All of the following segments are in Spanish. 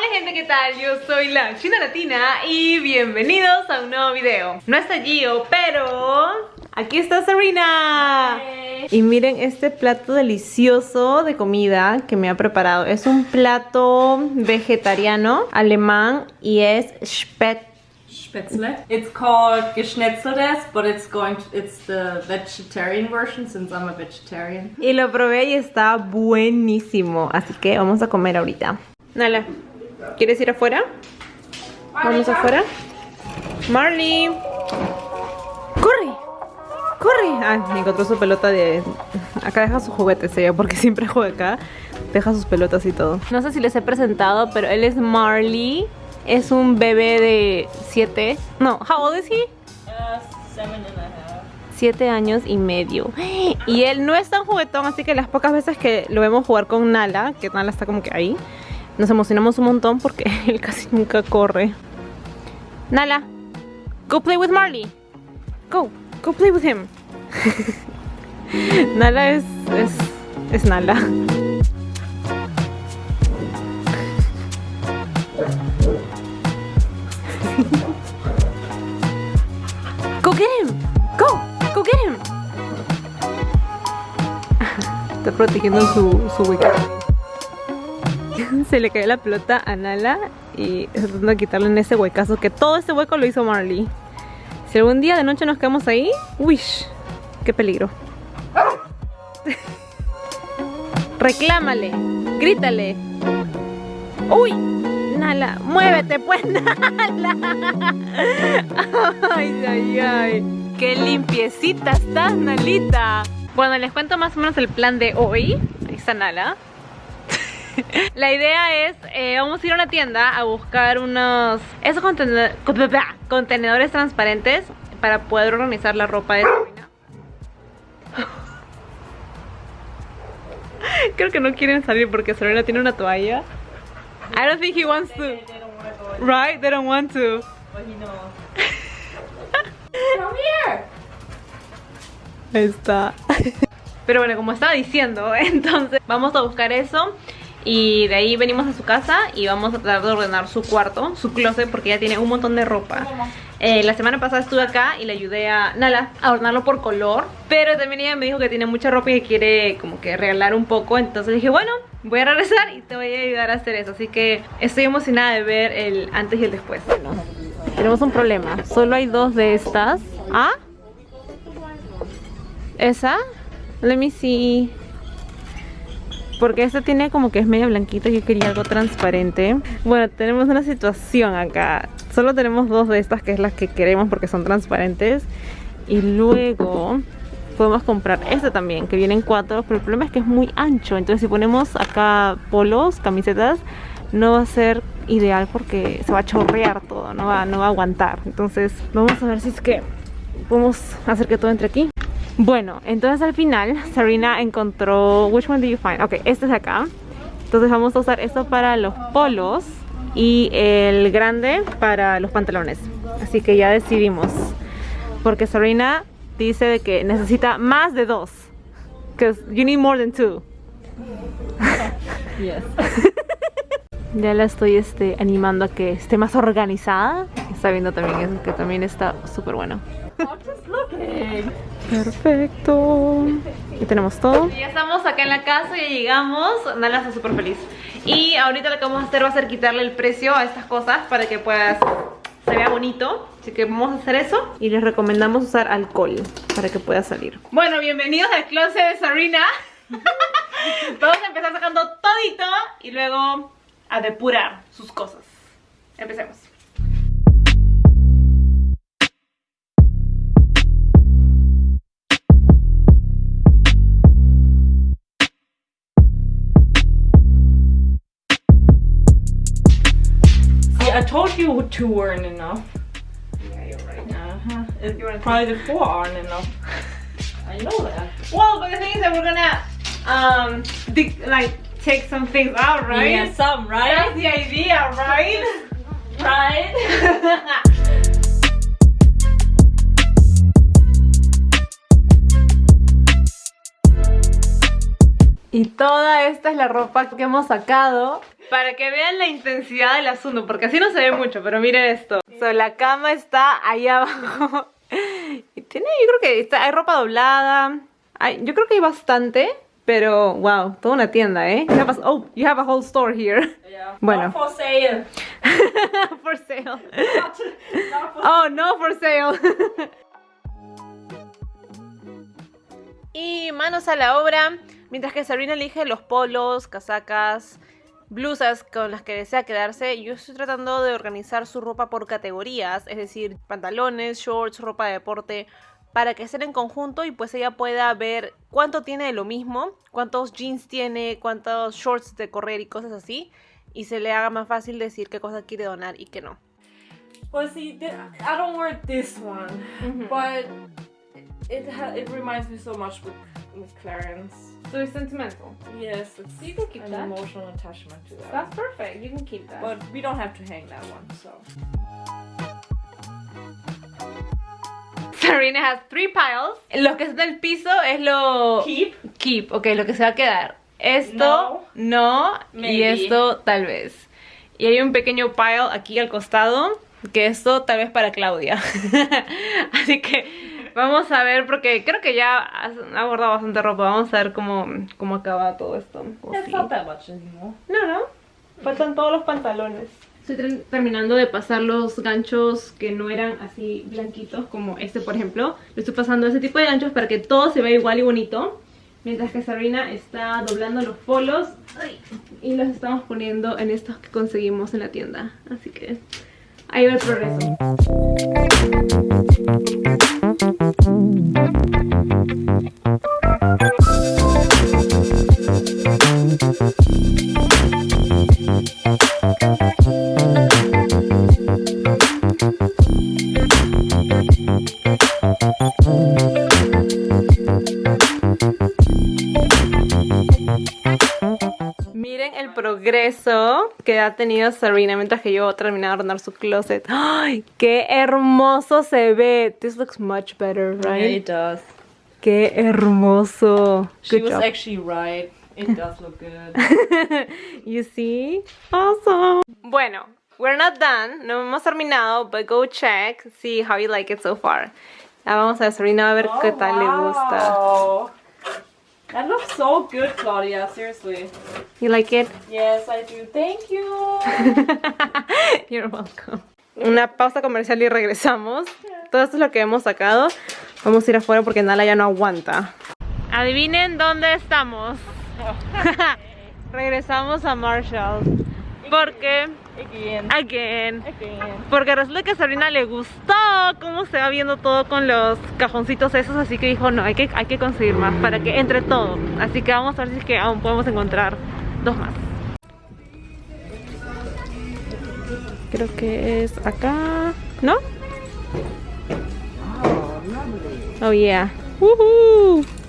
Hola gente, ¿qué tal? Yo soy la China Latina y bienvenidos a un nuevo video No está Gio, pero aquí está Serena Y miren este plato delicioso de comida que me ha preparado Es un plato vegetariano alemán y es Spätzle. It's called Geschnetzeltes, but it's going to, it's the vegetarian version since I'm a vegetarian. Y lo probé y está buenísimo, así que vamos a comer ahorita. Nala, ¿quieres ir afuera? Vamos afuera. Marley. ¡Corre! ¡Corre! Ah, encontró su pelota de... Acá deja sus juguetes ella, porque siempre juega acá. Deja sus pelotas y todo. No sé si les he presentado, pero él es Marley. Es un bebé de 7. No, how old is he? Uh, seven and a half. 7 años y medio. Y él no es tan juguetón, así que las pocas veces que lo vemos jugar con Nala, que Nala está como que ahí, nos emocionamos un montón porque él casi nunca corre. Nala, go play with Marley. Go, go play with him. Nala es, es, es Nala. Go get him. Go, go get him. Está protegiendo su, su. Se le cae la pelota a Nala y tratando de quitarle en ese huecazo que todo ese hueco lo hizo Marley. Si algún día de noche nos quedamos ahí, wish, qué peligro. Reclámale, grítale. Uy, Nala, muévete pues, Nala. Ay, ay, ay. Qué limpiecita estás, Nalita. Bueno, les cuento más o menos el plan de hoy. Ahí está Nala. La idea es, eh, vamos a ir a una tienda a buscar unos esos contenedores, contenedores transparentes para poder organizar la ropa de Sabrina. Creo que no quieren salir porque Sabrina tiene una toalla. I don't think he wants to. Right? They don't want to. but he knows. Come here! Ahí está. Pero bueno, como estaba diciendo, entonces vamos a buscar eso. Y de ahí venimos a su casa y vamos a tratar de ordenar su cuarto, su closet, porque ella tiene un montón de ropa. Eh, la semana pasada estuve acá y le ayudé a Nala a ordenarlo por color. Pero también ella me dijo que tiene mucha ropa y que quiere como que regalar un poco. Entonces dije, bueno, voy a regresar y te voy a ayudar a hacer eso. Así que estoy emocionada de ver el antes y el después. Bueno, tenemos un problema. Solo hay dos de estas. ¿Ah? ¿Esa? Let me see. Porque esta tiene como que es media blanquita Yo quería algo transparente. Bueno, tenemos una situación acá. Solo tenemos dos de estas que es las que queremos porque son transparentes. Y luego podemos comprar esta también Que vienen cuatro Pero el problema es que es muy ancho. Entonces si ponemos acá polos, camisetas No va a ser ideal porque se va a chorrear todo No va, no va a aguantar. Entonces vamos a ver si es que podemos hacer que todo entre aquí bueno, entonces al final Sarina encontró Which one do you find? Ok, este es acá. Entonces vamos a usar esto para los polos Y el grande para los pantalones. Así que ya decidimos. Porque Sarina dice de que necesita más de dos. Because you need more than two. Yes. Ya la estoy este, animando a que esté más organizada. Está viendo también eso que también está súper bueno I'm just looking. Perfecto. Y tenemos todo. Ya estamos acá en la casa, ya llegamos. Nala está súper feliz. Y ahorita lo que vamos a hacer va a ser quitarle el precio a estas cosas para que puedas se vea bonito. Así que vamos a hacer eso. Y les recomendamos usar alcohol para que pueda salir. Bueno, bienvenidos al closet de Sarina. vamos a empezar sacando todito y luego a depurar sus cosas. Empecemos. You two weren't enough. Yeah, you're right. Uh-huh. Probably the four aren't enough. I know that. Well, but the thing is that we're gonna um like take some things out, right? Yeah, some, right? That's the idea, right? Right? Y toda esta es la ropa que hemos sacado para que vean la intensidad del asunto, porque así no se ve mucho, pero miren esto. So, la cama está ahí abajo. Y tiene, yo creo que está, hay ropa doblada. Hay, yo creo que hay bastante, pero wow, toda una tienda, ¿eh? You have a- oh, you have a whole store here. Yeah. Bueno. Not for sale. for sale. Not, not for Oh, no for sale. y manos a la obra, mientras que Sabrina elige los polos, casacas, blusas con las que desea quedarse, yo estoy tratando de organizar su ropa por categorías, es decir, pantalones, shorts, ropa de deporte, para que estén en conjunto y pues ella pueda ver cuánto tiene de lo mismo, cuántos jeans tiene, cuántos shorts de correr y cosas así, y se le haga más fácil decir qué cosa quiere donar y qué no. Well, see, th- I don't wear this one, but it it reminds me so much with with Clarence. So it's sentimental. Yes, it's You can keep an that. emotional attachment to that. That's perfect. You can keep that. but we don't have to hang that one, so. Sarina has three piles. Lo que está en el piso es lo Keep. keep, ok, lo que se va a quedar. Esto no, y Maybe. esto tal vez. Y hay un pequeño pile aquí al costado, que esto tal vez para Claudia. Así que vamos a ver, porque creo que ya has- ha guardado bastante ropa. Vamos a ver cómo, cómo acaba todo esto. Sí. not that much anymore. No, no. Faltan todos los pantalones. Estoy ter- terminando de pasar los ganchos que no eran así blanquitos como este, por ejemplo. Le estoy pasando ese tipo de ganchos para que todo se vea igual y bonito. Mientras que Sabrina está doblando los polos y los estamos poniendo en estos que conseguimos en la tienda. Así que ahí va el progreso. Thank you. Ha tenido Serena mientras que yo terminaba de ordenar su closet. ¡Ay! ¡Qué hermoso se ve! This looks much better, right? does. ¡Qué hermoso! She Good was job. actually right. It does look good. you see? Awesome. Bueno, we're not done. No hemos terminado, but go check, see how you like it so far. Ya vamos a ver, Serena a ver qué tal le gusta. That looks so good, Claudia. Seriously. You like it? Yes, I do. Thank you. You're welcome. Una pausa comercial y regresamos. Todo esto es lo que hemos sacado. Vamos a ir afuera porque Nala ya no aguanta. Adivinen dónde estamos. Regresamos a Marshall. Porque, Again. again, Again. porque resulta que a Sabrina le gustó cómo se va viendo todo con los cajoncitos esos, así que dijo, no, hay que, hay que conseguir más para que entre todo. Así que vamos a ver si es que aún podemos encontrar dos más. Creo que es acá, ¿no? Oh yeah. Woohoo. I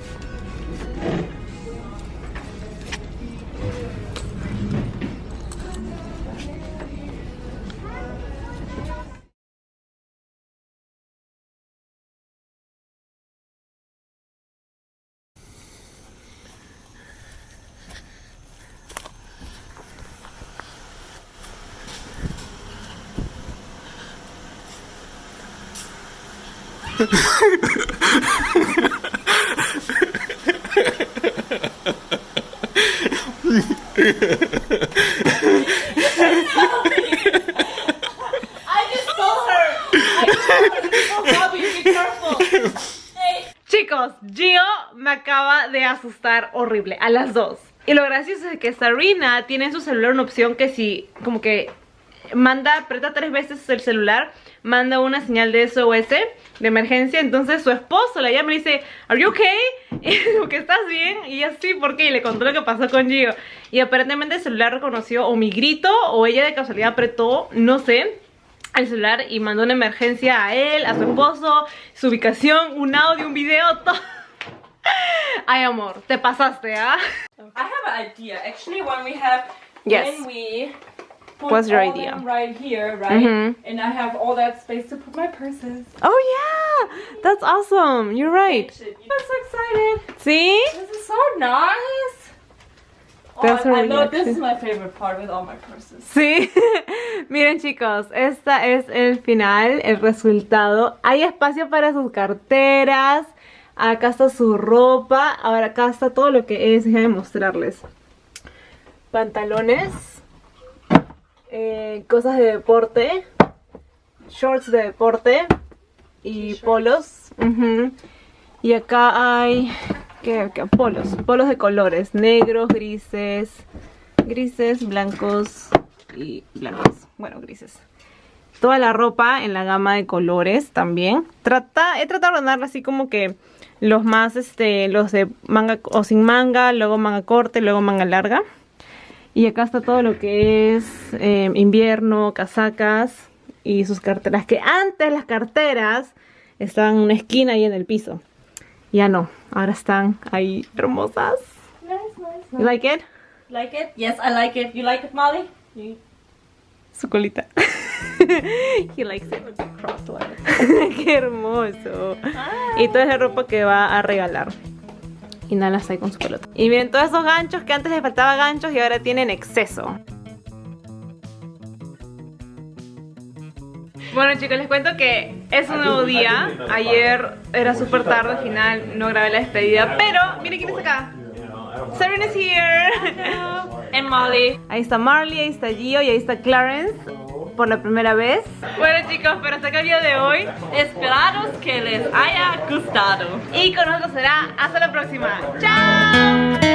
Chicos, Gio me acaba de asustar horrible a las dos. Y lo gracioso es que Sarina tiene en su celular una opción que si como que manda, aprieta tres veces el celular, manda una señal de SOS de emergencia. Entonces su esposo la llama y le dice, ¿Are you okay? Y que estás bien. Y ella sí, ¿por qué? Y le contó lo que pasó con Gio. Y aparentemente el celular reconoció o mi grito o ella de casualidad apretó, no sé al celular y mandó una emergencia a él, a su esposo, su ubicación, un audio, un video, todo. Ay, amor, te pasaste, ¿ah? I have an idea. Actually, when we have Yes. when we put What's your idea? right here, right, Mhm. and I have all that space to put my purses. Oh, yeah, that's awesome, you're right. I'm so excited. ¿Sí? This is so nice. That's her I know this reaction. is my favorite part with all my purses. Sí, miren chicos, esta es el final, el resultado. Hay espacio para sus carteras, acá está su ropa, ahora acá está todo lo que es, déjenme mostrarles. Pantalones, eh, cosas de deporte, shorts de deporte y polos. Y acá hay, ¿qué, qué? Polos, polos de colores, negros, grises, grises, blancos y blancos. Bueno, grises. Toda la ropa en la gama de colores también. Trata, he tratado de ordenarla así como que los más, este, los de manga o sin manga, luego manga corta y luego manga larga. Y acá está todo lo que es eh, invierno, casacas y sus carteras. Que antes las carteras estaban en una esquina y en el piso. Ya no, ahora están ahí hermosas. Nice, nice, You nice. like it? Like it? Yes, I like it. You like it, Molly? You- Su colita. He likes it. Qué hermoso. Y toda esa ropa que va a regalar. Y nada las hay con su pelota. Y miren todos esos ganchos que antes les faltaba ganchos y ahora tienen exceso. Bueno chicos, les cuento que es un nuevo día. Ayer era súper tarde, al final no grabé la despedida. Pero, miren quién está acá. Serena is here. And Molly. Ahí está Marley, ahí está Gio y ahí está Clarence por la primera vez. Bueno chicos, pero hasta el video de hoy. Esperados que les haya gustado. Y con nosotros será hasta la próxima. ¡Chao!